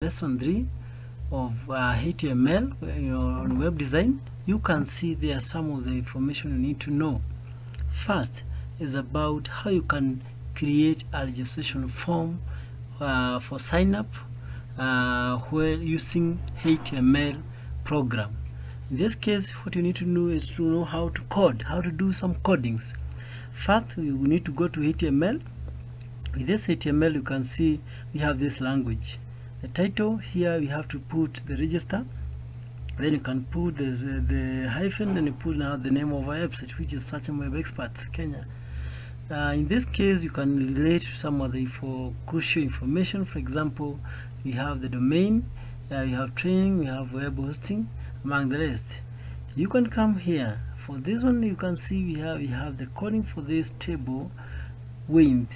lesson 3 of uh, HTML you on web design. You can see there some of the information you need to know. First is about how you can create a registration form uh, for sign up uh, where using HTML program. In this case what you need to know is to know how to code how to do some codings. First we need to go to HTML with this HTML you can see we have this language the title. Here we have to put the register. Then you can put the, the, the hyphen then you put now the name of our website which is search and web experts kenya. Uh, in this case you can relate to some other for crucial information. For example we have the domain uh, we have training we have web hosting among the rest. You can come here. For this one you can see we have we have the coding for this table width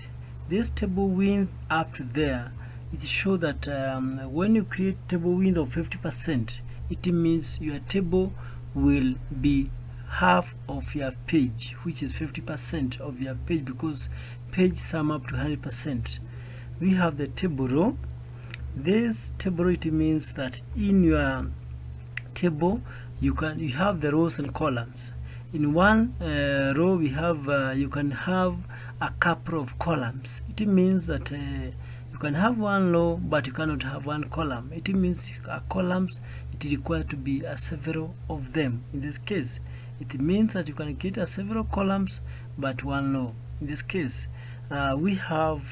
this table width up to there it shows that um, when you create table width of 50% it means your table will be half of your page which is 50% of your page because page sum up to 100% we have the table row. This table row it means that in your table you can you have the rows and columns. In one uh, row we have uh, you can have a couple of columns. It means that uh, can have one row but you cannot have one column. It means columns it requires to be a several of them. In this case it means that you can create a several columns but one row in this case uh, we have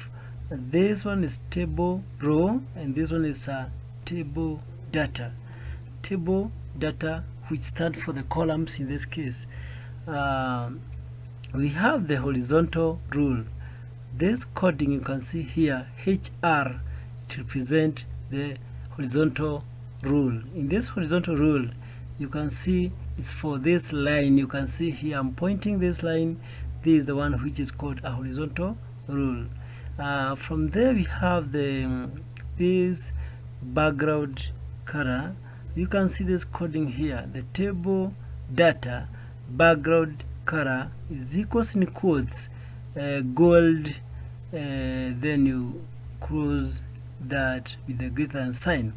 this one is table row and this one is a table data. Table data which stand for the columns in this case. Uh, we have the horizontal rule this coding you can see here HR to represent the horizontal rule. In this horizontal rule you can see it's for this line. You can see here I'm pointing this line. This is the one which is called a horizontal rule. Uh, from there we have the um, this background color. You can see this coding here the table data background color is equals in quotes uh, gold uh, then you close that with the greater than sign.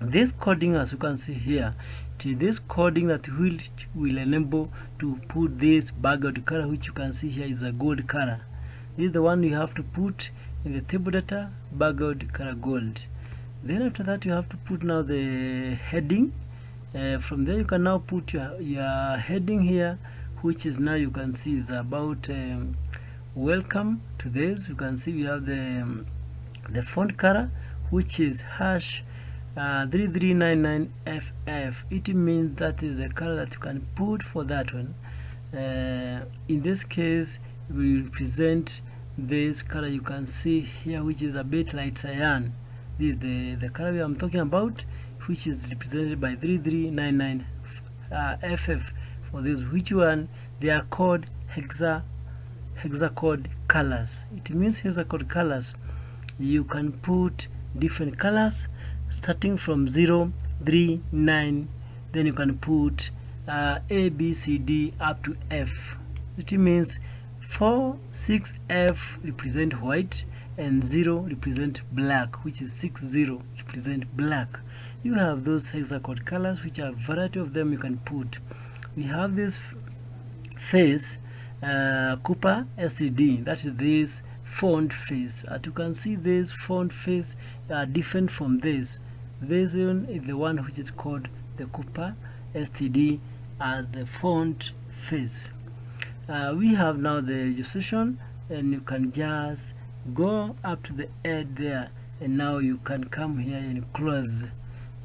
This coding as you can see here to this coding that will will enable to put this background color which you can see here is a gold color. This is the one you have to put in the table data background color gold. Then after that you have to put now the heading. Uh, from there you can now put your, your heading here which is now you can see is about um, welcome to this. You can see we have the um, the font color which is hash uh, 3399ff it means that is the color that you can put for that one. Uh, in this case we represent this color you can see here which is a bit light cyan. This is the the color I'm talking about which is represented by 3399 uh, ff for this which one? They are called hexa hexacode colors. It means hexacode colors you can put different colors starting from 0 3 9 then you can put uh, a b c d up to f. It means 4 6 f represent white and 0 represent black which is 6 0 represent black. You have those hexacode colors which are variety of them you can put. We have this face uh, Cooper STD that is this font face. As you can see this font face are different from this. This one is the one which is called the Cooper STD as the font face. Uh, we have now the registration and you can just go up to the end there and now you can come here and close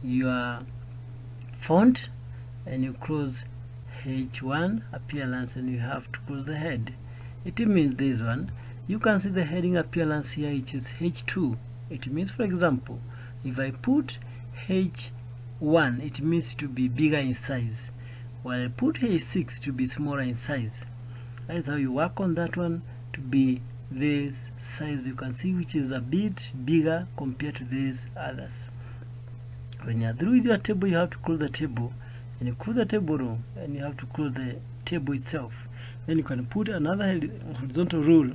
your font and you close h1 appearance and you have to close the head. It means this one you can see the heading appearance here which is h2 it means for example if i put h1 it means to be bigger in size. While i put h6 to be smaller in size. That's how you work on that one to be this size. You can see which is a bit bigger compared to these others. When you're through with your table you have to close the table and you close the table row and you have to close the table itself. Then you can put another horizontal rule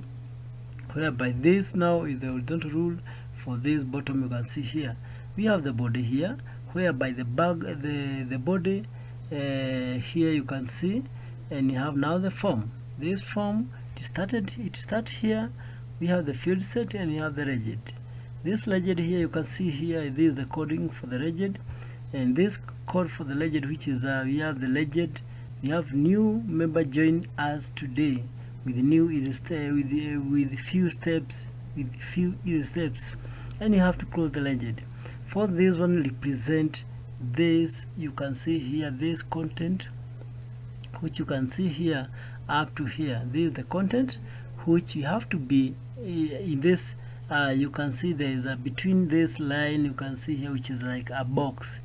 whereby this now is the horizontal rule for this bottom. You can see here. We have the body here whereby the bag the the body uh, here you can see and you have now the form. This form it started it start here. We have the field set and you have the legend this legend here you can see here this is the coding for the legend and this code for the legend which is uh, we have the legend we have new member join us today. With new easy step with uh, with few steps with few steps. And you have to close the legend. For this one represent this you can see here this content which you can see here up to here. This is the content which you have to be in this uh, you can see there is a between this line you can see here which is like a box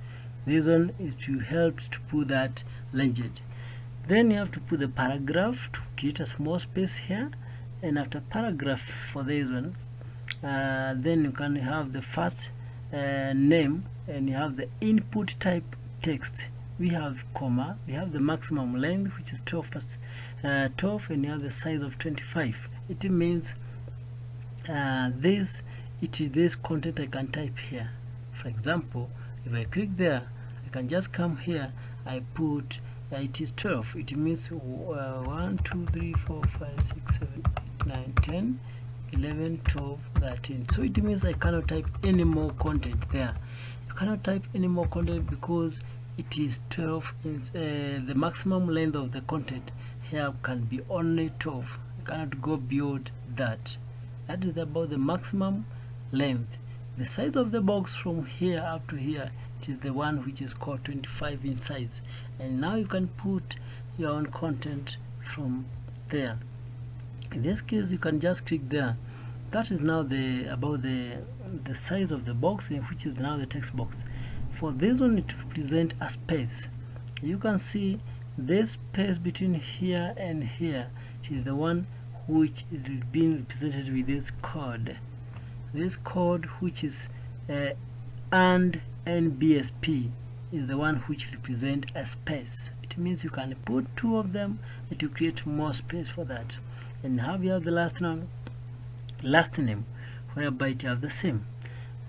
one is to help to put that legend. Then you have to put the paragraph to create a small space here. And after paragraph for this one uh, then you can have the first uh, name and you have the input type text. We have comma we have the maximum length which is 12 plus, uh, 12 and you have the size of 25 it means uh, this it is this content I can type here. For example if I click there I can just come here I put uh, it is 12 it means uh, 1 2 3 4 5 6 7 8 9 10 11 12 13 so it means I cannot type any more content there. You cannot type any more content because it is 12 is, uh, the maximum length of the content here can be only 12 you cannot go beyond that. That is about the maximum length. The size of the box from here up to here it is the one which is called 25 in size and now you can put your own content from there. In this case you can just click there. That is now the about the the size of the box which is now the text box. For this one it represent a space. You can see this space between here and here. Which is the one which is being represented with this code. This code which is uh, and NBSP is the one which represent a space. It means you can put two of them to create more space for that. And have you have the last name last name whereby it have the same.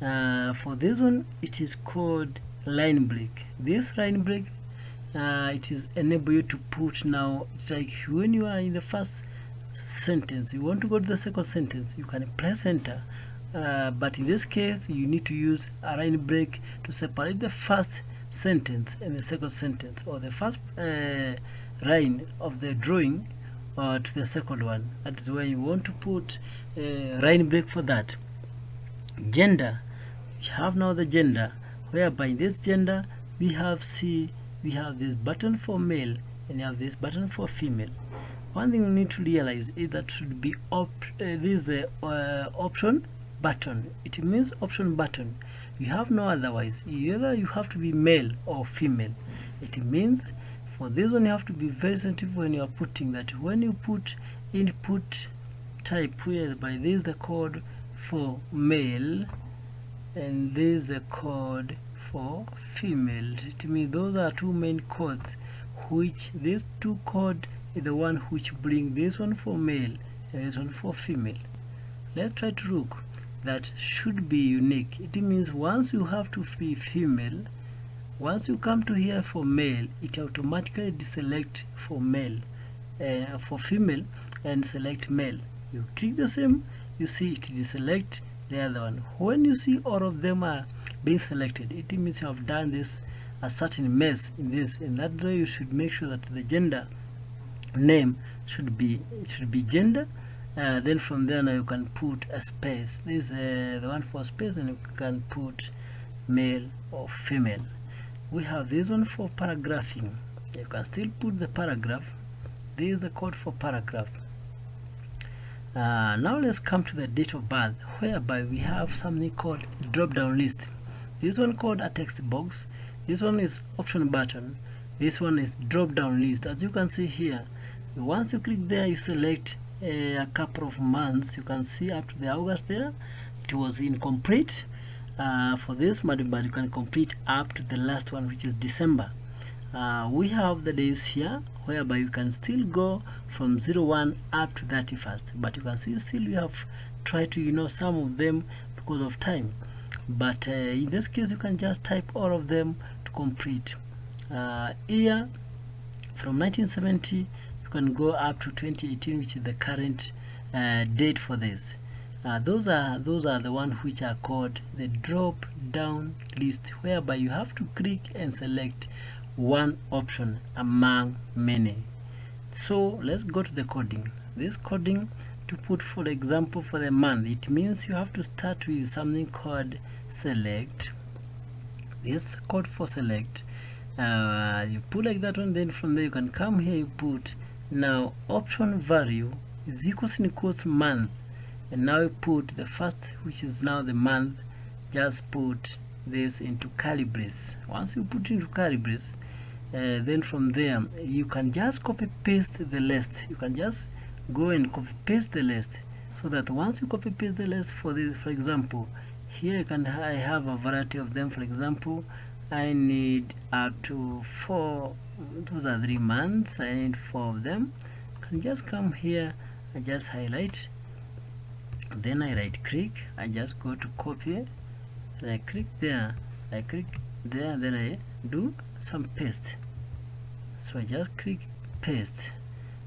Uh, for this one it is called line break. This line break uh, it is enable you to put now it's like when you are in the first sentence you want to go to the second sentence you can press enter uh, but in this case you need to use a line break to separate the first sentence and the second sentence or the first uh, line of the drawing uh, to the second one. That is where you want to put a line break for that. Gender. We have now the gender whereby in this gender we have see we have this button for male and you have this button for female. One thing we need to realize is that should be op uh, this uh, uh, option button. It means option button. You have no otherwise. Either you have to be male or female. It means for this one you have to be very sensitive when you are putting that. When you put input type whereby this the code for male and this the code for female. It means those are two main codes which these two code is the one which bring this one for male and this one for female. Let's try to look that should be unique. It means once you have to be female once you come to here for male it automatically deselect for male uh, for female and select male. You click the same you see it deselect the other one. When you see all of them are being selected it means you have done this a certain mess in this and that way you should make sure that the gender name should be should be gender uh, then from there now you can put a space. This is uh, the one for space and you can put male or female. We have this one for paragraphing. You can still put the paragraph. This is the code for paragraph. Uh, now let's come to the date of birth whereby we have something called drop down list. This one called a text box. This one is option button. This one is drop down list. As you can see here once you click there you select a, a couple of months you can see up to the August there it was incomplete. Uh, for this but you can complete up to the last one which is December. Uh, we have the days here whereby you can still go from 01 up to 31st but you can see still you have tried to you know some of them because of time. But uh, in this case you can just type all of them to complete. Uh, year from 1970 you can go up to 2018 which is the current uh, date for this. Uh, those are those are the ones which are called the drop down list whereby you have to click and select one option among many. So let's go to the coding. This coding to put for example for the month it means you have to start with something called select. This code for select uh, you put like that one then from there you can come here you put now option value is equals in equals month. And now you put the first which is now the month just put this into brace once you put into brace uh, then from there you can just copy paste the list. You can just go and copy paste the list. So that once you copy paste the list for this for example here I can I have a variety of them. For example I need up to four those are three months I need four of them. I can just come here I just highlight. Then I right click I just go to copy. And I click there I click there then I do some paste. So I just click paste.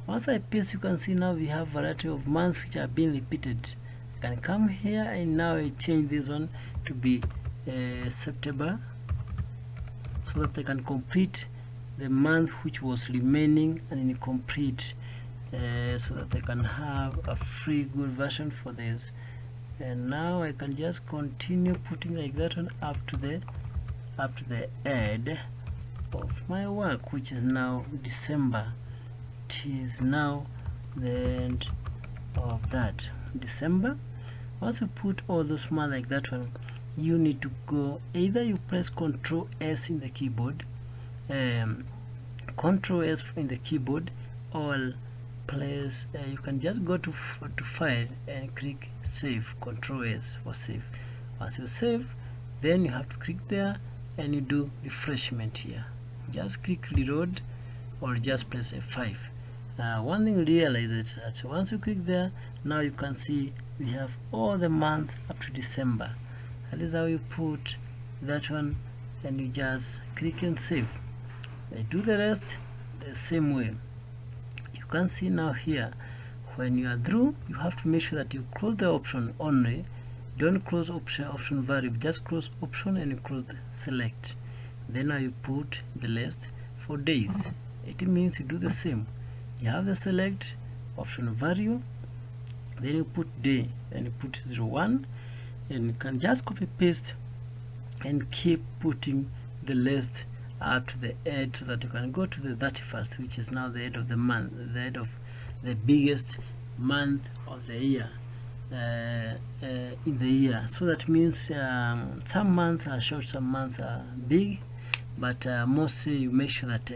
Once I paste you can see now we have variety of months which are being repeated. I can come here and now I change this one to be uh, September so that I can complete the month which was remaining and incomplete uh, so that I can have a free good version for this and now I can just continue putting like that one up to the up to the end of my work which is now December. It is now the end of that December. Once you put all those months like that one you need to go either you press Ctrl S in the keyboard um, Ctrl S in the keyboard or place uh, you can just go to to file and click save Ctrl S for save. Once you save then you have to click there and you do refreshment here. Just click reload or just press F5 uh, one thing realize is that once you click there now you can see we have all the months up to December that is how you put that one and you just click and save. I do the rest the same way. You can see now here when you are through you have to make sure that you close the option only. Don't close option option variable just close option and you close select. Then now you put the list for days. It means you do the same. You have the select option value then you put day and you put 01 and you can just copy paste and keep putting the list up to the end so that you can go to the 31st which is now the end of the month the end of the biggest month of the year uh, uh, in the year. So that means um, some months are short some months are big but uh, mostly you make sure that uh,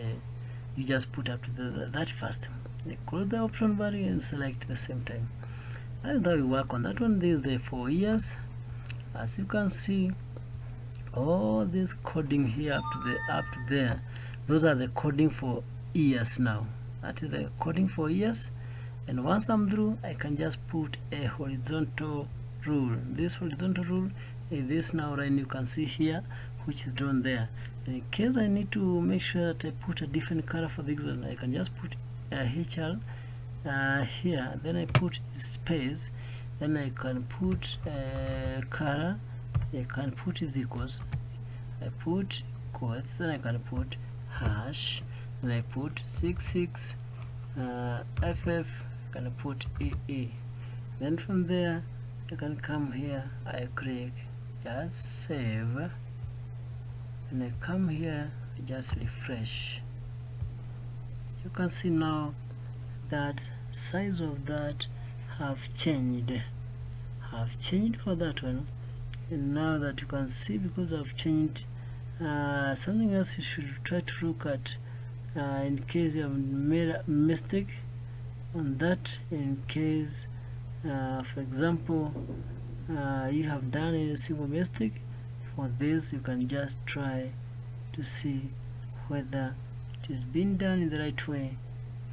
you just put up to the, the 31st you close the option value and select the same time. Is how you work on that one this is the four years as you can see all this coding here up to the up to there those are the coding for years now. That is the coding for years. And once I'm through I can just put a horizontal rule. This horizontal rule is this now right you can see here which is drawn there. In case I need to make sure that I put a different color for this one I can just put a HL uh, here. Then I put space then I can put a color. I can put is equals. I put quotes then I can put hash. Then I put 66 uh, FF I can put EE then from there I can come here I click just save. And I come here just refresh. You can see now that size of that have changed have changed for that one. And now that you can see because I've changed uh, something else you should try to look at uh, in case you have made a mistake on that in case uh, for example uh, you have done a simple mistake for this you can just try to see whether it is being done in the right way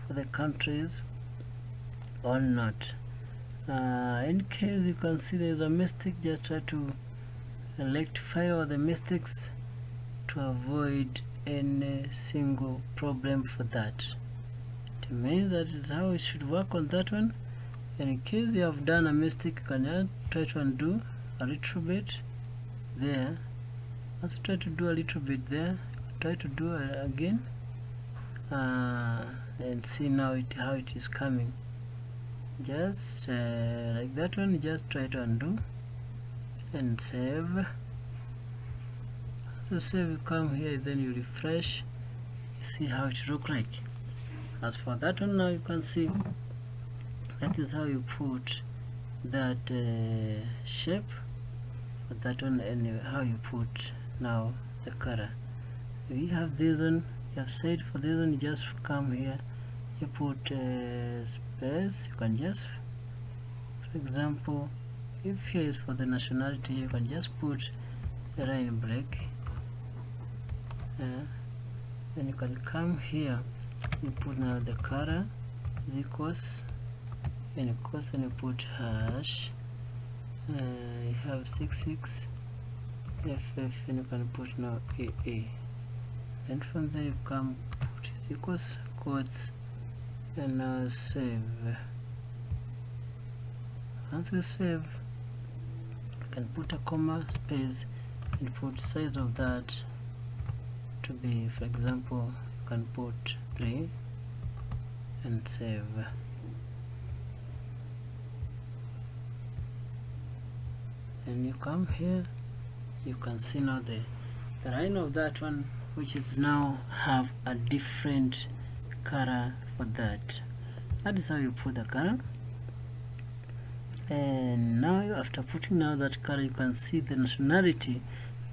for the countries or not uh, in case you can see there is a mistake just try to rectify all the mistakes to avoid any single problem for that. To me that is how it should work on that one. In case you have done a mistake you can try to undo a little bit there. Also try to do a little bit there. Try to do it again. Uh, and see now it how it is coming just uh, like that one just try to undo and save. So save you come here then you refresh you see how it look like. As for that one now you can see that is how you put that uh, shape. But that one anyway how you put now the color. We have this one you have said for this one you just come here you put uh, space you can just for example if here is for the nationality you can just put a line break uh, then you can come here you put now the color is equals and of course you put hash uh, you have 66 ff and you can put now aa and from there you come put is equals quotes and now save once you save you can put a comma space and put size of that to be for example you can put 3 and save. And you come here you can see now the, the line of that one which is now have a different color for that. That is how you put the color and now after putting now that color you can see the nationality.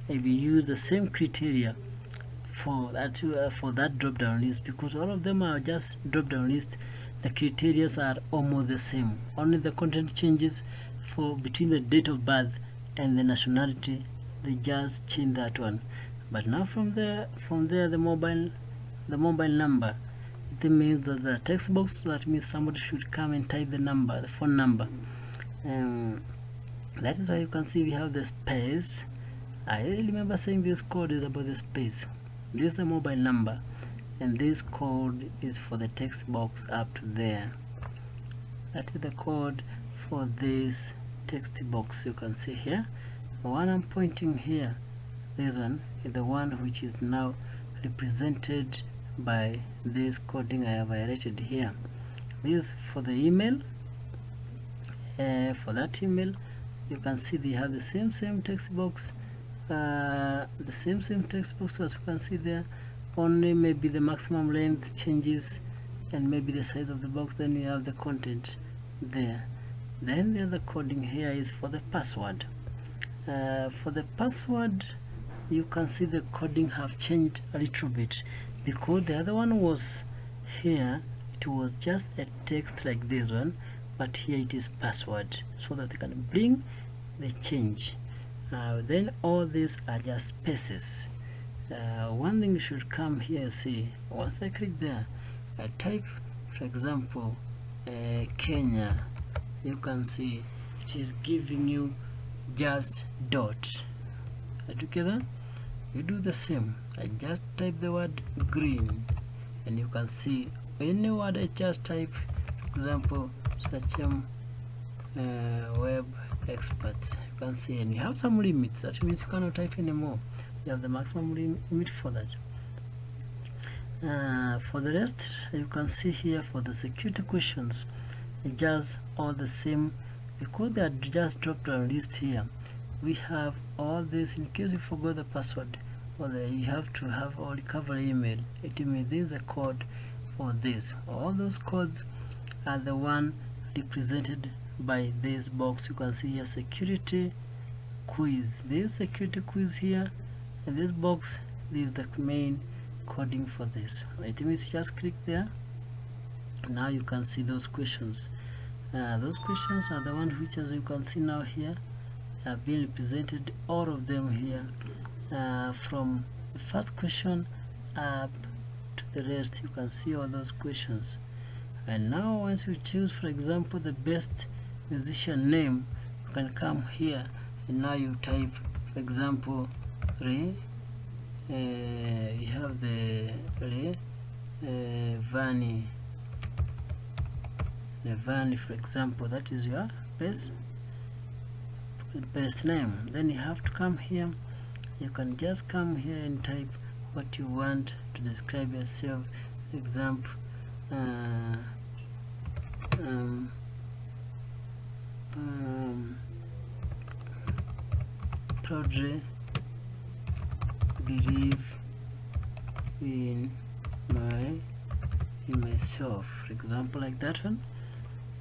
If you use the same criteria for that uh, for that drop down list because all of them are just drop down list the criteria are almost the same. Only the content changes for between the date of birth and the nationality they just change that one. But now from there from there the mobile the mobile number it means that the text box that means somebody should come and type the number the phone number. Um, that is why you can see we have the space. I remember saying this code is about the space. This is a mobile number and this code is for the text box up to there. That is the code for this text box you can see here. The one I'm pointing here this one is the one which is now represented by this coding I have highlighted here. This for the email. Uh, for that email you can see they have the same same text box. Uh, the same same text box as you can see there. Only maybe the maximum length changes and maybe the size of the box then you have the content there. Then the other coding here is for the password. Uh, for the password you can see the coding have changed a little bit because the other one was here. It was just a text like this one but here it is password so that they can bring the change. Uh, then all these are just spaces. Uh, one thing should come here see once I click there I type for example uh, Kenya. You can see it is giving you just dot. Together you do the same. I just type the word green. And you can see any word I just type for example search um, uh, web experts. You can see and you have some limits. That means you cannot type anymore. You have the maximum limit for that. Uh, for the rest you can see here for the security questions just all the same. Because they are just drop down list here. We have all this in case you forgot the password or the, you have to have all recovery email. It means this is a code for this. All those codes are the one represented by this box. You can see here security quiz. This security quiz here in this box this is the main coding for this. It means just click there. Now you can see those questions. Uh, those questions are the ones which as you can see now here have been represented. All of them here uh, from the first question up to the rest you can see all those questions. And now once you choose for example the best musician name you can come here. And now you type for example re. Uh, you have the re uh, vani. The vani for example that is your best base name. Then you have to come here you can just come here and type what you want to describe yourself. Example uh, um, um, believe in my in myself. For example like that one.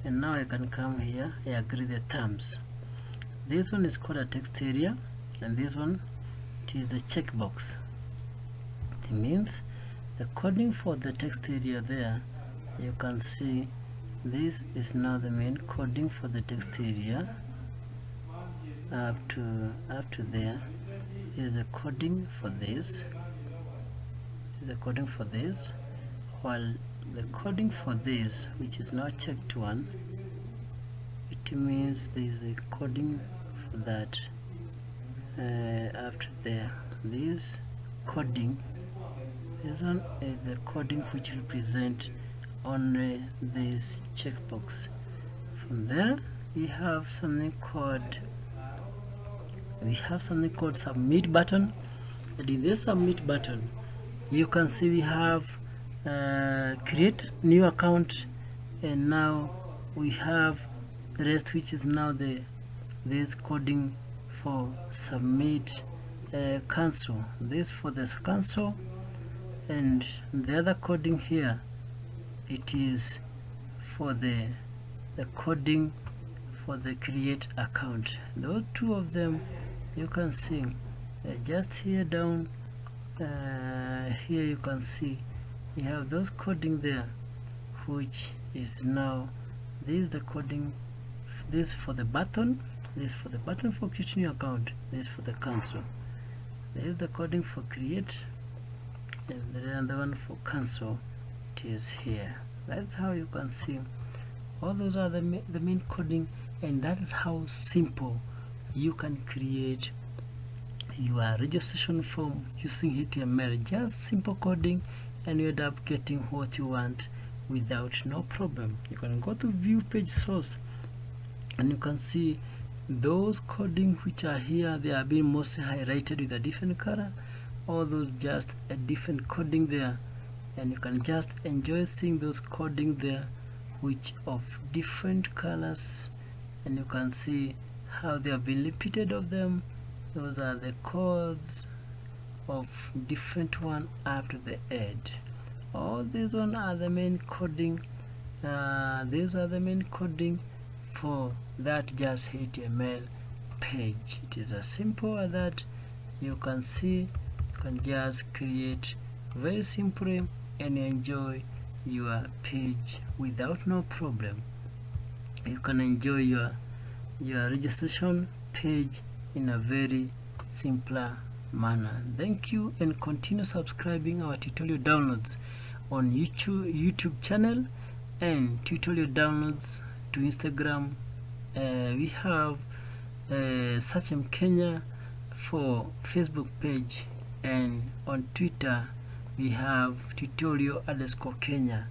And now I can come here I agree the terms. This one is called a text area and this one is the checkbox. It means the coding for the text area there you can see this is now the main coding for the text area. Up to up to there is the coding for this. Is the coding for this. While the coding for this which is not checked one it means there is a coding for that after there this coding this one is the coding which represent only this checkbox. From there we have something called we have something called submit button. And in this submit button you can see we have uh, create new account. And now we have the rest which is now the this coding for submit uh, cancel this for the cancel and the other coding here it is for the the coding for the create account. Those two of them you can see uh, just here down uh, here you can see you have those coding there which is now this is the coding this for the button this for the button for creating your account this for the cancel there is the coding for create and the other one for cancel it is here. That's how you can see. All those are the, ma the main coding and that is how simple you can create your registration form using HTML just simple coding and you end up getting what you want without no problem. You can go to view page source and you can see those coding which are here they are being mostly highlighted with a different color all those just a different coding there. And you can just enjoy seeing those coding there which of different colors and you can see how they have been repeated of them. Those are the codes of different one to the edge all these one are the main coding uh, these are the main coding for that just HTML page. It is as simple that. You can see you can just create very simply and enjoy your page without no problem. You can enjoy your your registration page in a very simpler manner. Thank you and continue subscribing our tutorial downloads on youtube youtube channel and tutorial downloads to instagram we have uh, Sachem Kenya for Facebook page and on Twitter we have tutorial underscore Kenya.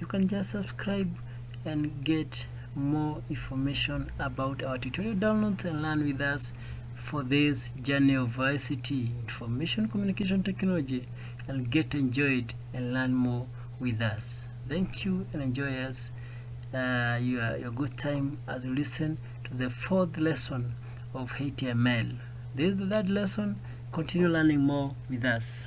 You can just subscribe and get more information about our tutorial downloads and learn with us for this journey of ICT information communication technology. And get enjoyed and learn more with us. Thank you and enjoy us uh, your, your good time as you listen to the fourth lesson of HTML this is the third lesson continue learning more with us